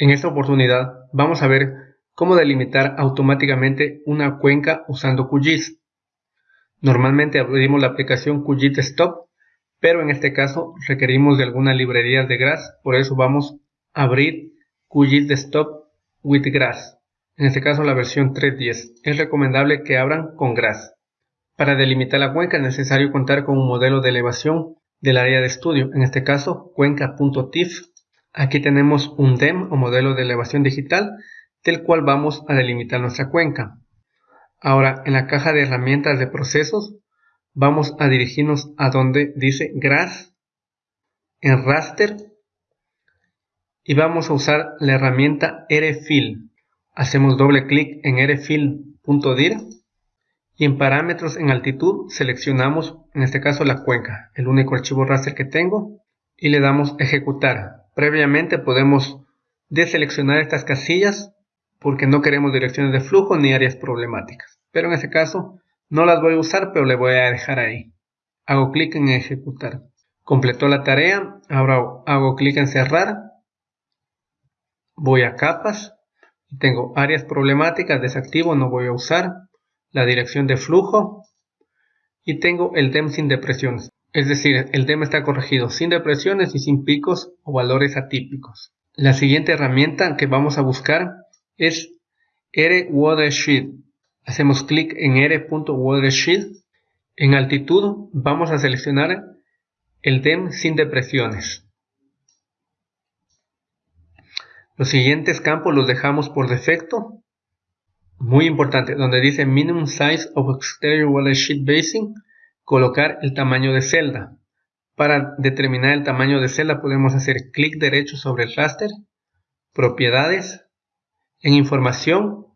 En esta oportunidad vamos a ver cómo delimitar automáticamente una cuenca usando QGIS. Normalmente abrimos la aplicación QGIS Stop, pero en este caso requerimos de alguna librería de GRASS, por eso vamos a abrir QGIS Stop with GRASS. En este caso la versión 3.10. Es recomendable que abran con GRASS. Para delimitar la cuenca es necesario contar con un modelo de elevación del área de estudio, en este caso cuenca.tif Aquí tenemos un DEM o modelo de elevación digital del cual vamos a delimitar nuestra cuenca. Ahora en la caja de herramientas de procesos vamos a dirigirnos a donde dice GRASS en raster y vamos a usar la herramienta RFill. Hacemos doble clic en rfill.dir y en parámetros en altitud seleccionamos en este caso la cuenca, el único archivo raster que tengo y le damos ejecutar. Previamente podemos deseleccionar estas casillas porque no queremos direcciones de flujo ni áreas problemáticas. Pero en este caso no las voy a usar, pero le voy a dejar ahí. Hago clic en ejecutar. Completó la tarea. Ahora hago clic en cerrar. Voy a capas. Tengo áreas problemáticas, desactivo, no voy a usar. La dirección de flujo. Y tengo el DEM sin depresiones. Es decir, el tema está corregido sin depresiones y sin picos o valores atípicos. La siguiente herramienta que vamos a buscar es R-Watershed. Hacemos clic en R.Watershed. En altitud vamos a seleccionar el DEM sin depresiones. Los siguientes campos los dejamos por defecto. Muy importante, donde dice Minimum Size of Exterior Watershed Basin colocar el tamaño de celda. Para determinar el tamaño de celda podemos hacer clic derecho sobre el raster, propiedades, en información,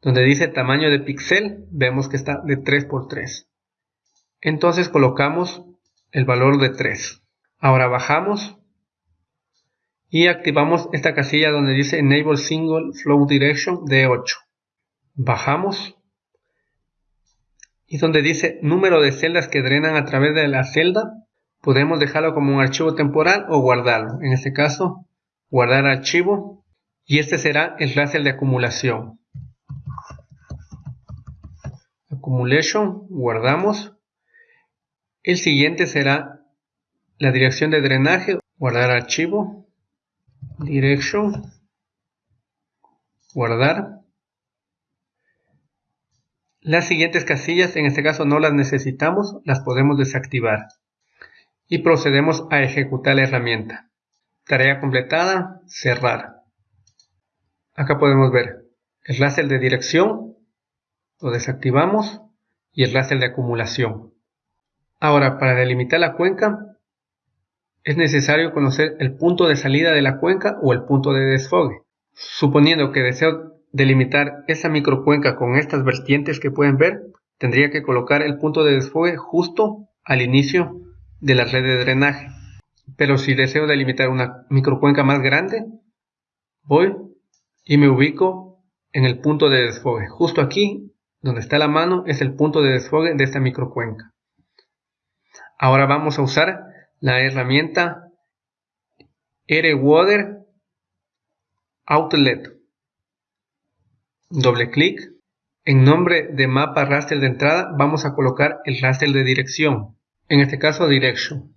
donde dice tamaño de píxel, vemos que está de 3x3. Entonces colocamos el valor de 3. Ahora bajamos y activamos esta casilla donde dice Enable Single Flow Direction de 8. Bajamos y donde dice número de celdas que drenan a través de la celda, podemos dejarlo como un archivo temporal o guardarlo. En este caso, guardar archivo y este será el raster de acumulación. Accumulation, guardamos. El siguiente será la dirección de drenaje, guardar archivo, direction, guardar. Las siguientes casillas, en este caso no las necesitamos, las podemos desactivar. Y procedemos a ejecutar la herramienta. Tarea completada, cerrar. Acá podemos ver el raster de dirección, lo desactivamos, y el raster de acumulación. Ahora, para delimitar la cuenca, es necesario conocer el punto de salida de la cuenca o el punto de desfogue. Suponiendo que deseo delimitar esa microcuenca con estas vertientes que pueden ver, tendría que colocar el punto de desfogue justo al inicio de la red de drenaje. Pero si deseo delimitar una microcuenca más grande, voy y me ubico en el punto de desfogue. Justo aquí, donde está la mano, es el punto de desfogue de esta microcuenca. Ahora vamos a usar la herramienta R-Water Outlet doble clic. En nombre de mapa raster de entrada vamos a colocar el raster de dirección, en este caso direction.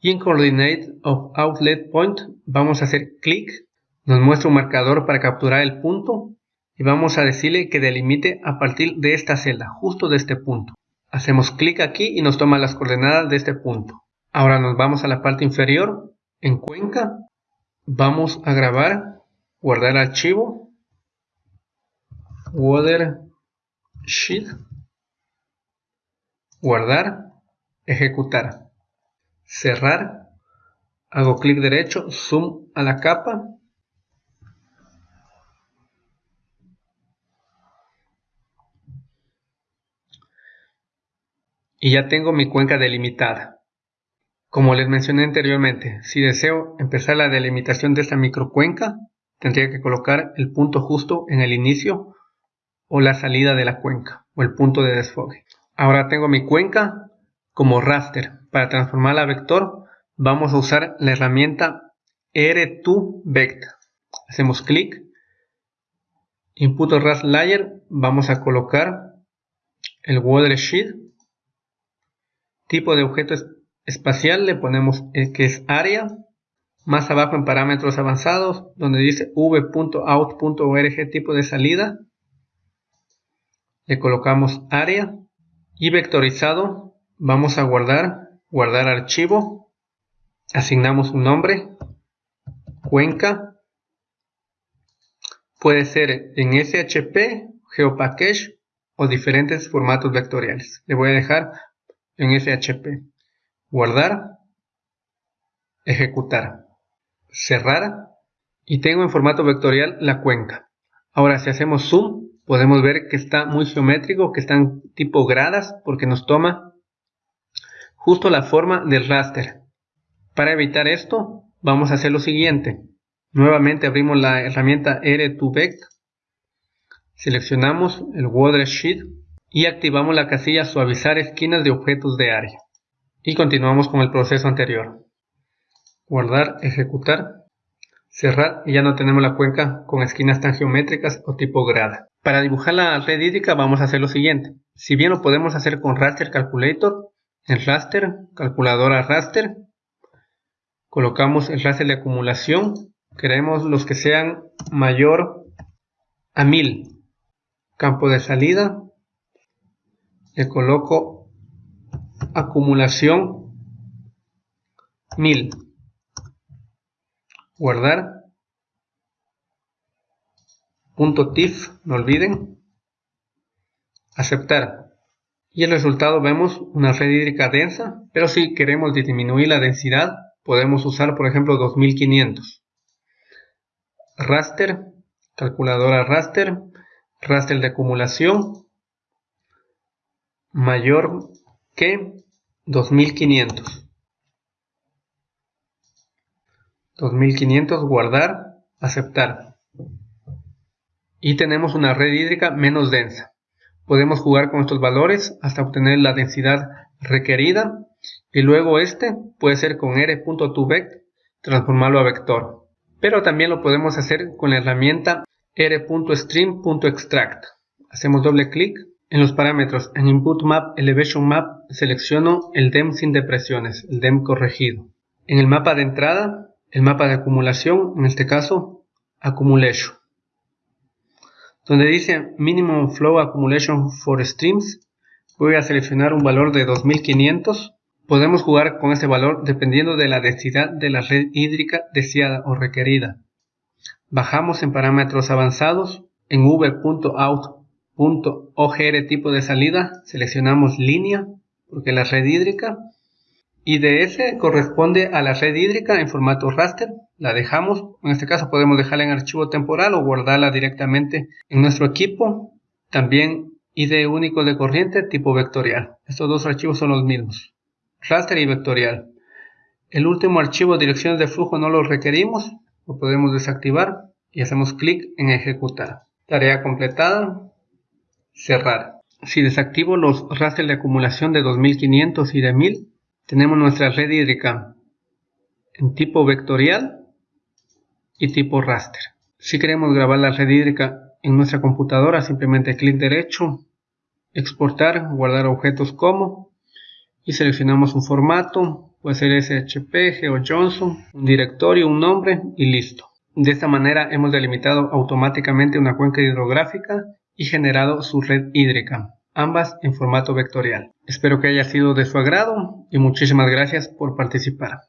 Y en coordinate of outlet point vamos a hacer clic, nos muestra un marcador para capturar el punto y vamos a decirle que delimite a partir de esta celda, justo de este punto. Hacemos clic aquí y nos toma las coordenadas de este punto. Ahora nos vamos a la parte inferior, en cuenca, vamos a grabar, guardar archivo Watershed, guardar, ejecutar, cerrar, hago clic derecho, zoom a la capa, y ya tengo mi cuenca delimitada. Como les mencioné anteriormente, si deseo empezar la delimitación de esta microcuenca, tendría que colocar el punto justo en el inicio o la salida de la cuenca o el punto de desfogue. Ahora tengo mi cuenca como raster. Para transformarla a vector vamos a usar la herramienta R2Vect. Hacemos clic. Input RAS Layer. Vamos a colocar el watershed. Tipo de objeto espacial le ponemos el que es área. Más abajo en parámetros avanzados, donde dice v.out.org tipo de salida, le colocamos área y vectorizado vamos a guardar, guardar archivo, asignamos un nombre, cuenca, puede ser en SHP, GeoPackage o diferentes formatos vectoriales. Le voy a dejar en SHP. Guardar, ejecutar, cerrar y tengo en formato vectorial la cuenca. Ahora si hacemos zoom podemos ver que está muy geométrico, que están tipo gradas porque nos toma justo la forma del raster. Para evitar esto vamos a hacer lo siguiente. Nuevamente abrimos la herramienta R2Vect, seleccionamos el Watershed y activamos la casilla suavizar esquinas de objetos de área. Y continuamos con el proceso anterior. Guardar, ejecutar, cerrar y ya no tenemos la cuenca con esquinas tan geométricas o tipo grada. Para dibujar la red hídrica vamos a hacer lo siguiente. Si bien lo podemos hacer con Raster Calculator, en Raster, calculadora Raster, colocamos el raster de acumulación. Queremos los que sean mayor a 1000. Campo de salida, le coloco acumulación 1000 guardar punto .tif, no olviden aceptar y el resultado vemos una red hídrica densa pero si queremos disminuir la densidad podemos usar por ejemplo 2500 raster calculadora raster raster de acumulación mayor que 2500. 2500 guardar, aceptar. Y tenemos una red hídrica menos densa. Podemos jugar con estos valores hasta obtener la densidad requerida y luego este puede ser con r.2vect transformarlo a vector. Pero también lo podemos hacer con la herramienta r.stream.extract. Hacemos doble clic en los parámetros, en Input Map, Elevation Map, selecciono el DEM sin depresiones, el DEM corregido. En el mapa de entrada, el mapa de acumulación, en este caso, Accumulation. Donde dice Minimum Flow Accumulation for Streams, voy a seleccionar un valor de 2500. Podemos jugar con este valor dependiendo de la densidad de la red hídrica deseada o requerida. Bajamos en parámetros avanzados, en v.out .ogr tipo de salida, seleccionamos línea, porque la red hídrica, ese corresponde a la red hídrica en formato raster, la dejamos, en este caso podemos dejarla en archivo temporal o guardarla directamente en nuestro equipo, también ID único de corriente tipo vectorial, estos dos archivos son los mismos, raster y vectorial. El último archivo direcciones de flujo no lo requerimos, lo podemos desactivar y hacemos clic en ejecutar. Tarea completada, cerrar. Si desactivo los rasters de acumulación de 2500 y de 1000, tenemos nuestra red hídrica en tipo vectorial y tipo raster. Si queremos grabar la red hídrica en nuestra computadora, simplemente clic derecho, exportar, guardar objetos como y seleccionamos un formato, puede ser SHP, GeoJohnson, un directorio, un nombre y listo. De esta manera hemos delimitado automáticamente una cuenca hidrográfica y generado su red hídrica, ambas en formato vectorial. Espero que haya sido de su agrado y muchísimas gracias por participar.